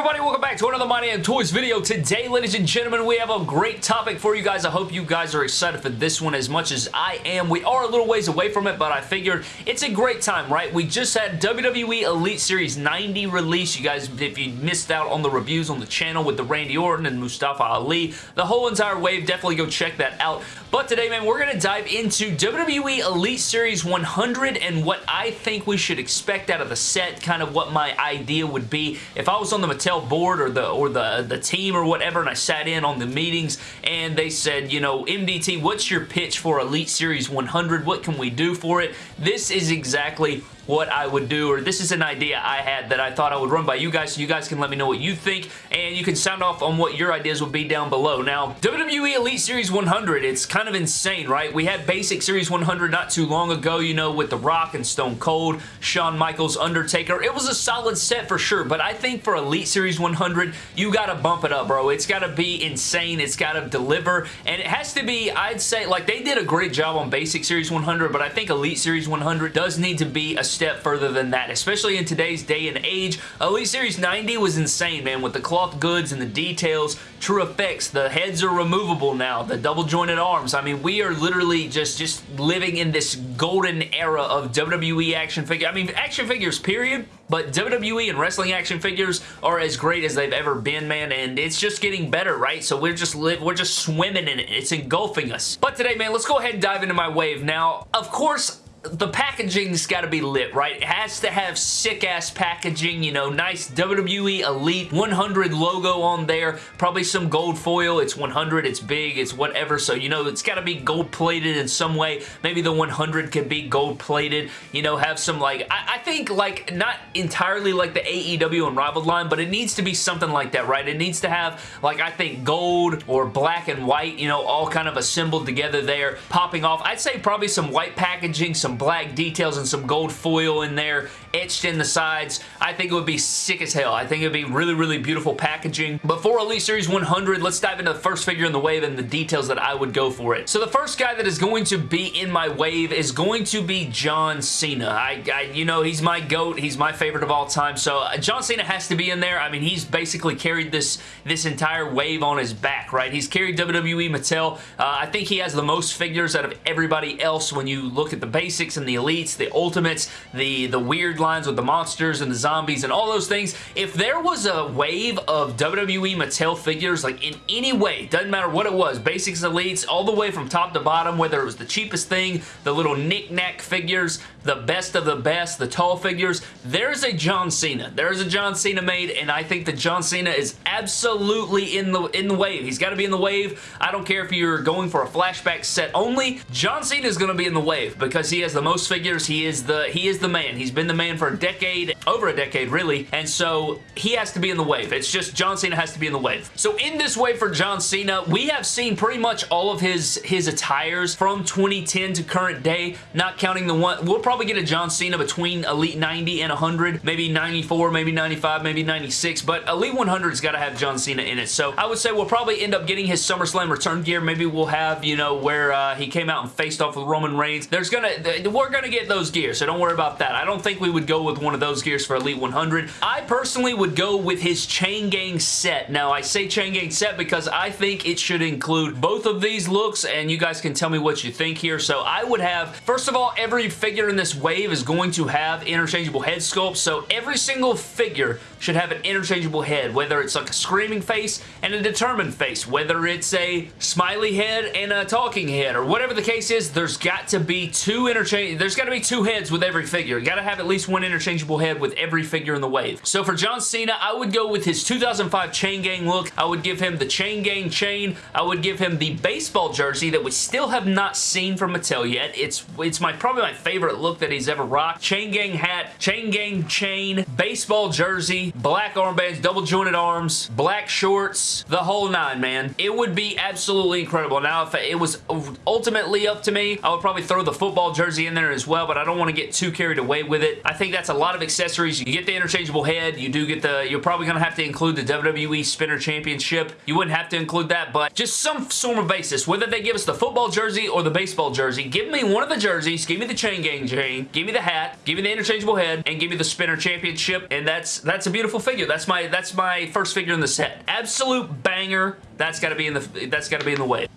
everybody? Welcome back to another My Damn Toys video. Today, ladies and gentlemen, we have a great topic for you guys. I hope you guys are excited for this one as much as I am. We are a little ways away from it, but I figured it's a great time, right? We just had WWE Elite Series 90 release. You guys, if you missed out on the reviews on the channel with the Randy Orton and Mustafa Ali, the whole entire wave, definitely go check that out. But today, man, we're going to dive into WWE Elite Series 100 and what I think we should expect out of the set, kind of what my idea would be if I was on the Mattel board or the or the, the team or whatever and I sat in on the meetings and they said, you know, MDT, what's your pitch for Elite Series 100? What can we do for it? This is exactly what I would do, or this is an idea I had that I thought I would run by you guys, so you guys can let me know what you think, and you can sound off on what your ideas would be down below. Now, WWE Elite Series 100, it's kind of insane, right? We had Basic Series 100 not too long ago, you know, with The Rock and Stone Cold, Shawn Michaels, Undertaker. It was a solid set for sure, but I think for Elite Series 100, you gotta bump it up, bro. It's gotta be insane. It's gotta deliver, and it has to be, I'd say, like, they did a great job on Basic Series 100, but I think Elite Series 100 does need to be a step further than that, especially in today's day and age. Elite Series 90 was insane, man, with the cloth goods and the details, true effects, the heads are removable now, the double jointed arms. I mean, we are literally just, just living in this golden era of WWE action figure. I mean, action figures, period, but WWE and wrestling action figures are as great as they've ever been, man, and it's just getting better, right? So we're just live, we're just swimming in it. It's engulfing us. But today, man, let's go ahead and dive into my wave. Now, of course, the packaging's got to be lit, right? It has to have sick-ass packaging, you know, nice WWE Elite 100 logo on there, probably some gold foil. It's 100, it's big, it's whatever, so, you know, it's got to be gold-plated in some way. Maybe the 100 could be gold-plated, you know, have some, like, I, I, think, like, not entirely like the AEW Unrivaled line, but it needs to be something like that, right? It needs to have, like, I think gold or black and white, you know, all kind of assembled together there, popping off. I'd say probably some white packaging, some some black details and some gold foil in there etched in the sides. I think it would be sick as hell. I think it would be really, really beautiful packaging. But for Elite Series 100, let's dive into the first figure in the wave and the details that I would go for it. So the first guy that is going to be in my wave is going to be John Cena. I, I you know, he's my GOAT. He's my favorite of all time. So uh, John Cena has to be in there. I mean, he's basically carried this, this entire wave on his back, right? He's carried WWE Mattel. Uh, I think he has the most figures out of everybody else when you look at the basics and the elites, the ultimates, the, the weird lines with the monsters and the zombies and all those things. If there was a wave of WWE Mattel figures, like in any way, doesn't matter what it was, basics, elites, all the way from top to bottom, whether it was the cheapest thing, the little knick-knack figures, the best of the best, the tall figures, there's a John Cena. There's a John Cena made, and I think that John Cena is absolutely in the in the wave. He's got to be in the wave. I don't care if you're going for a flashback set only. John Cena is going to be in the wave because he has the most figures. He is the he is the man. He's been the man for a decade, over a decade really, and so he has to be in the wave. It's just John Cena has to be in the wave. So in this wave for John Cena, we have seen pretty much all of his, his attires from 2010 to current day, not counting the one, we'll probably get a John Cena between Elite 90 and 100, maybe 94, maybe 95, maybe 96, but Elite 100's got to have John Cena in it. So I would say we'll probably end up getting his SummerSlam return gear. Maybe we'll have, you know, where uh, he came out and faced off with Roman Reigns. There's gonna, we're gonna get those gears, so don't worry about that. I don't think we would go with one of those gears for Elite 100. I personally would go with his Chain Gang set. Now, I say Chain Gang set because I think it should include both of these looks, and you guys can tell me what you think here. So I would have, first of all, every figure in this wave is going to have interchangeable head sculpts, so every single figure should have an interchangeable head, whether it's like a screaming face and a determined face, whether it's a smiley head and a talking head, or whatever the case is, there's got to be two interchange, there's got to be two heads with every figure. You got to have at least one interchangeable head with every figure in the wave. So for John Cena, I would go with his 2005 Chain Gang look. I would give him the Chain Gang chain. I would give him the baseball jersey that we still have not seen from Mattel yet. It's it's my probably my favorite look that he's ever rocked. Chain Gang hat, Chain Gang chain, baseball jersey, black armbands, double jointed arms, black shorts, the whole nine, man. It would be absolutely incredible. Now, if it was ultimately up to me, I would probably throw the football jersey in there as well, but I don't want to get too carried away with it. I think that's a lot of accessories. You get the interchangeable head. You do get the, you're probably going to have to include the WWE Spinner Championship. You wouldn't have to include that, but just some sort of basis, whether they give us the football jersey or the baseball jersey, give me one of the jerseys, give me the chain gang chain, give me the hat, give me the interchangeable head, and give me the Spinner Championship, and that's that's a beautiful beautiful figure. That's my that's my first figure in the set. Absolute banger. That's got to be in the that's got to be in the way.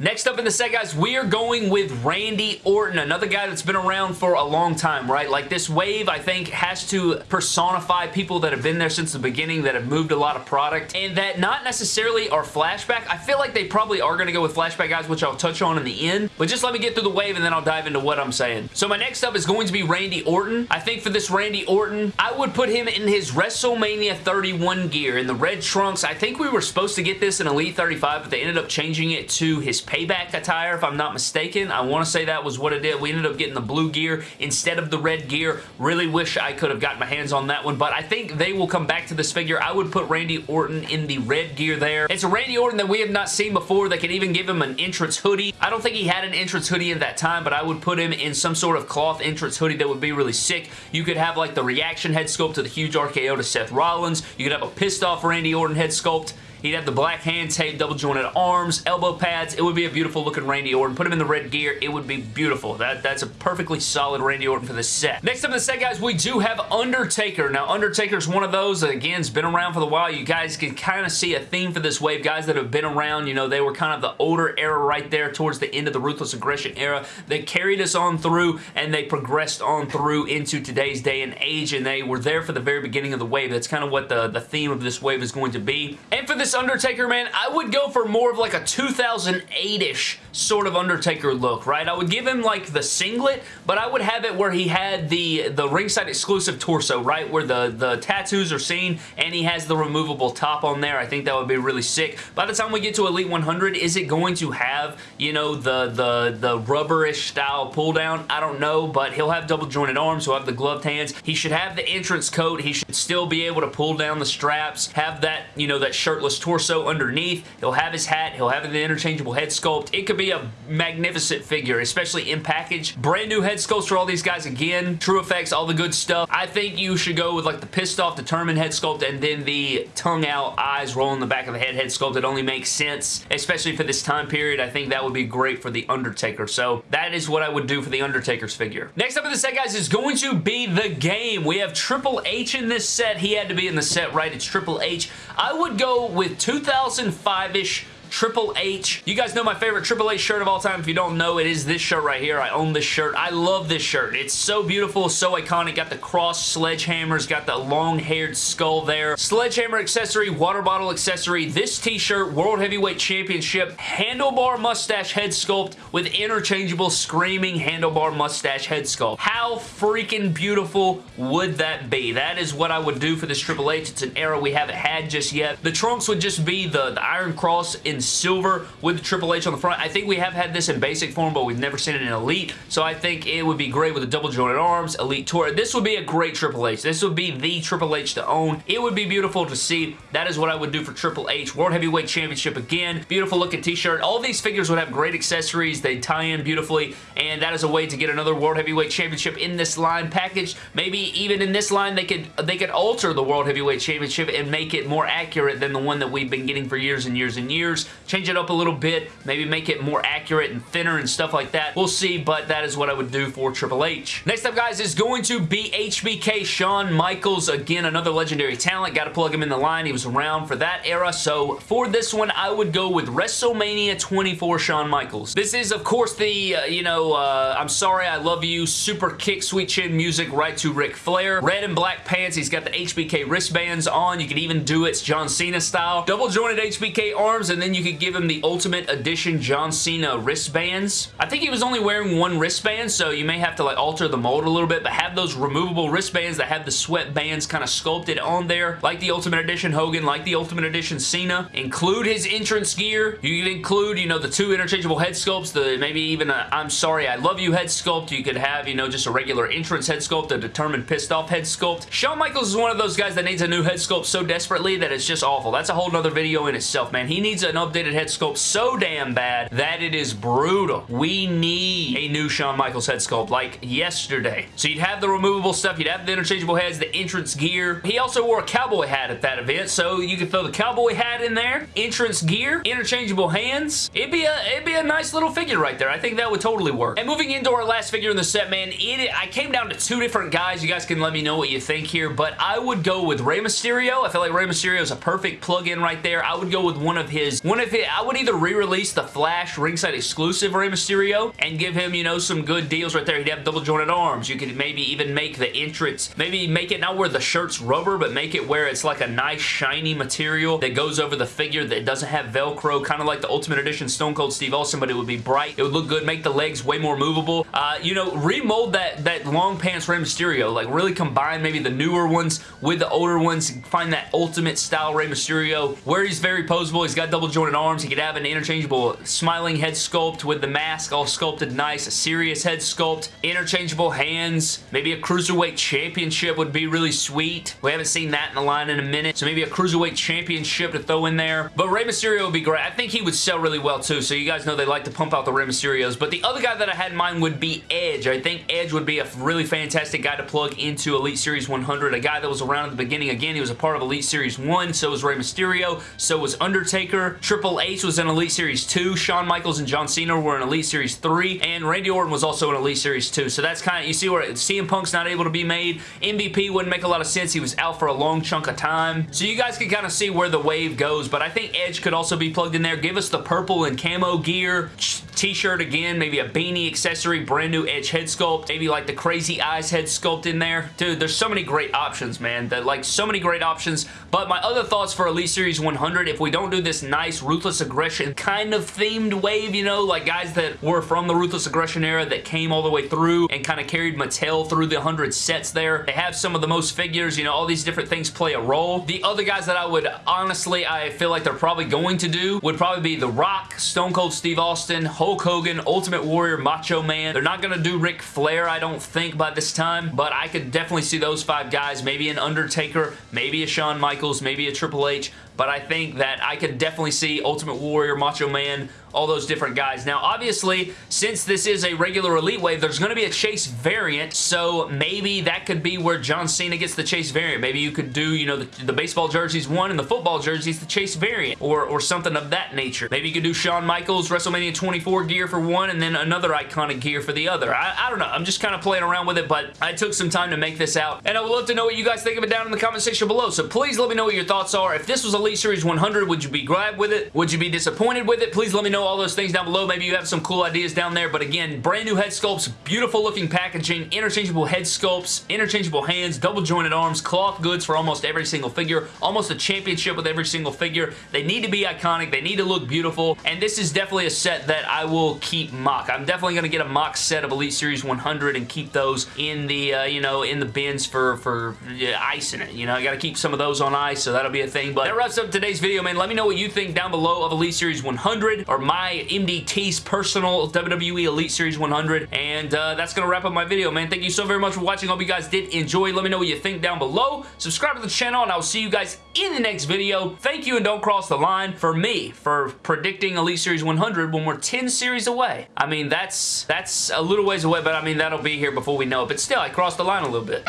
Next up in the set, guys, we are going with Randy Orton, another guy that's been around for a long time, right? Like, this wave, I think, has to personify people that have been there since the beginning, that have moved a lot of product, and that not necessarily are flashback. I feel like they probably are going to go with flashback guys, which I'll touch on in the end, but just let me get through the wave, and then I'll dive into what I'm saying. So my next up is going to be Randy Orton. I think for this Randy Orton, I would put him in his WrestleMania 31 gear in the red trunks. I think we were supposed to get this in Elite 35, but they ended up changing it to his payback attire, if I'm not mistaken. I want to say that was what it did. We ended up getting the blue gear instead of the red gear. Really wish I could have gotten my hands on that one, but I think they will come back to this figure. I would put Randy Orton in the red gear there. It's a Randy Orton that we have not seen before. They could even give him an entrance hoodie. I don't think he had an entrance hoodie at that time, but I would put him in some sort of cloth entrance hoodie that would be really sick. You could have like the reaction head sculpt to the huge RKO to Seth Rollins. You could have a pissed off Randy Orton head sculpt. He'd have the black hand tape, double jointed arms, elbow pads. It would be a beautiful looking Randy Orton. Put him in the red gear. It would be beautiful. That, that's a perfectly solid Randy Orton for the set. Next up in the set, guys, we do have Undertaker. Now, Undertaker's one of those that, again, has been around for a while. You guys can kind of see a theme for this wave. Guys that have been around, you know, they were kind of the older era right there towards the end of the Ruthless Aggression era. They carried us on through, and they progressed on through into today's day and age, and they were there for the very beginning of the wave. That's kind of what the, the theme of this wave is going to be. And for this Undertaker, man, I would go for more of like a 2008-ish sort of Undertaker look, right? I would give him like the singlet, but I would have it where he had the, the ringside exclusive torso, right? Where the, the tattoos are seen and he has the removable top on there. I think that would be really sick. By the time we get to Elite 100, is it going to have, you know, the, the, the rubberish style pull down? I don't know, but he'll have double jointed arms. He'll have the gloved hands. He should have the entrance coat. He should still be able to pull down the straps, have that, you know, that shirtless torso underneath. He'll have his hat. He'll have the interchangeable head sculpt. It could be a magnificent figure, especially in package. Brand new head sculpts for all these guys again. True effects, all the good stuff. I think you should go with like the pissed off, determined head sculpt and then the tongue out, eyes rolling the back of the head head sculpt. It only makes sense, especially for this time period. I think that would be great for The Undertaker. So that is what I would do for The Undertaker's figure. Next up in the set, guys, is going to be The Game. We have Triple H in this set. He had to be in the set, right? It's Triple H. I would go with 2005-ish Triple H. You guys know my favorite Triple H shirt of all time. If you don't know, it is this shirt right here. I own this shirt. I love this shirt. It's so beautiful, so iconic. Got the cross sledgehammers, got the long-haired skull there. Sledgehammer accessory, water bottle accessory. This t-shirt, World Heavyweight Championship, handlebar mustache head sculpt with interchangeable screaming handlebar mustache head sculpt. How freaking beautiful would that be? That is what I would do for this Triple H. It's an era we haven't had just yet. The trunks would just be the, the Iron Cross in silver with the Triple H on the front. I think we have had this in basic form, but we've never seen it in Elite, so I think it would be great with the double jointed arms, Elite Tour. This would be a great Triple H. This would be the Triple H to own. It would be beautiful to see. That is what I would do for Triple H. World Heavyweight Championship again. Beautiful looking t-shirt. All these figures would have great accessories. They tie in beautifully, and that is a way to get another World Heavyweight Championship in this line package. Maybe even in this line, they could they could alter the World Heavyweight Championship and make it more accurate than the one that we've been getting for years and years and years. Change it up a little bit, maybe make it more accurate and thinner and stuff like that. We'll see, but that is what I would do for Triple H. Next up, guys, is going to be HBK Shawn Michaels. Again, another legendary talent. Got to plug him in the line. He was around for that era, so for this one, I would go with WrestleMania 24 Shawn Michaels. This is, of course, the, uh, you know, uh, I'm sorry, I love you, super kick, sweet chin music right to Ric Flair. Red and black pants. He's got the HBK wristbands on. You can even do it John Cena style. Double jointed HBK arms, and then you could give him the Ultimate Edition John Cena wristbands. I think he was only wearing one wristband, so you may have to like alter the mold a little bit, but have those removable wristbands that have the sweat bands kind of sculpted on there, like the Ultimate Edition Hogan, like the Ultimate Edition Cena. Include his entrance gear. You can include, you know, the two interchangeable head sculpts, the maybe even a I'm sorry, I love you head sculpt. You could have, you know, just a regular entrance head sculpt, a determined pissed off head sculpt. Shawn Michaels is one of those guys that needs a new head sculpt so desperately that it's just awful. That's a whole nother video in itself, man. He needs another updated head sculpt so damn bad that it is brutal. We need a new Shawn Michaels head sculpt like yesterday. So you'd have the removable stuff, you'd have the interchangeable heads, the entrance gear. He also wore a cowboy hat at that event, so you could throw the cowboy hat in there, entrance gear, interchangeable hands. It'd be a it'd be a nice little figure right there. I think that would totally work. And moving into our last figure in the set, man, it, I came down to two different guys. You guys can let me know what you think here, but I would go with Rey Mysterio. I feel like Rey Mysterio is a perfect plug-in right there. I would go with one of his, one of his, I would either re-release the Flash ringside exclusive Rey Mysterio and give him, you know, some good deals right there. He'd have double jointed arms. You could maybe even make the entrance, maybe make it not where the shirt's rubber, but make it where it's like a nice shiny material that goes over the figure that doesn't have Velcro, kind of like the Ultimate Edition Stone Cold Steve Austin, but it would be bright. It would look good, make the legs way more movable. Uh, you know, remold that, that long pants Rey Mysterio. Like, really combine maybe the newer ones with the older ones. Find that ultimate style Rey Mysterio where he's very posable. He's got double jointed arms. He could have an interchangeable smiling head sculpt with the mask all sculpted nice. A serious head sculpt. Interchangeable hands. Maybe a Cruiserweight Championship would be really sweet. We haven't seen that in the line in a minute. So maybe a Cruiserweight Championship to throw in there. But Rey Mysterio would be great. I think he would sell really well too. So you guys know they like to pump out the Rey Mysterios. But the other guy that I had in mind would be Edge. I think Edge would be a really fantastic guy to plug into Elite Series 100. A guy that was around at the beginning. Again, he was a part of Elite Series 1. So was Rey Mysterio. So was Undertaker. Triple H was in Elite Series 2. Shawn Michaels and John Cena were in Elite Series 3. And Randy Orton was also in Elite Series 2. So that's kind of, you see where CM Punk's not able to be made. MVP wouldn't make a lot of sense. He was out for a long chunk of time. So you guys can kind of see where the wave goes. But I think Edge could also be plugged in there. Give us the purple and camo gear t-shirt again, maybe a beanie accessory, brand new Edge head sculpt, maybe like the crazy eyes head sculpt in there. Dude, there's so many great options, man. That like so many great options. But my other thoughts for Elite Series 100, if we don't do this nice Ruthless Aggression kind of themed wave, you know, like guys that were from the Ruthless Aggression era that came all the way through and kind of carried Mattel through the 100 sets there. They have some of the most figures, you know, all these different things play a role. The other guys that I would honestly, I feel like they're probably going to do would probably be The Rock, Stone Cold Steve Austin, Hulk Hogan, Ultimate Warrior, Macho Man. They're not going to do Ric Flair, I don't think, by this time, but I could definitely see those five guys. Maybe an Undertaker, maybe a Shawn Michaels, maybe a Triple H, but I think that I could definitely see Ultimate Warrior, Macho Man, all those different guys. Now, obviously, since this is a regular Elite Wave, there's going to be a Chase variant, so maybe that could be where John Cena gets the Chase variant. Maybe you could do, you know, the, the baseball jerseys one and the football jerseys the Chase variant, or, or something of that nature. Maybe you could do Shawn Michaels WrestleMania 24 gear for one, and then another iconic gear for the other. I, I don't know. I'm just kind of playing around with it, but I took some time to make this out, and I would love to know what you guys think of it down in the comment section below, so please let me know what your thoughts are. If this was Elite Series 100, would you be glad with it? Would you be disappointed with it? Please let me know all those things down below. Maybe you have some cool ideas down there, but again, brand new head sculpts, beautiful looking packaging, interchangeable head sculpts, interchangeable hands, double jointed arms, cloth goods for almost every single figure, almost a championship with every single figure. They need to be iconic. They need to look beautiful, and this is definitely a set that I will keep MOC. I'm definitely going to get a MOC set of Elite Series 100 and keep those in the, uh, you know, in the bins for, for yeah, ice in it. You know, I got to keep some of those on ice, so that'll be a thing, but that wraps up today's video, man. Let me know what you think down below of Elite Series 100 or my MDT's personal WWE Elite Series 100, and uh, that's going to wrap up my video, man. Thank you so very much for watching. Hope you guys did enjoy. Let me know what you think down below. Subscribe to the channel, and I will see you guys in the next video. Thank you, and don't cross the line for me for predicting Elite Series 100 when we're 10 series away. I mean, that's that's a little ways away, but I mean, that'll be here before we know it. But still, I crossed the line a little bit.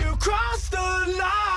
You crossed the line!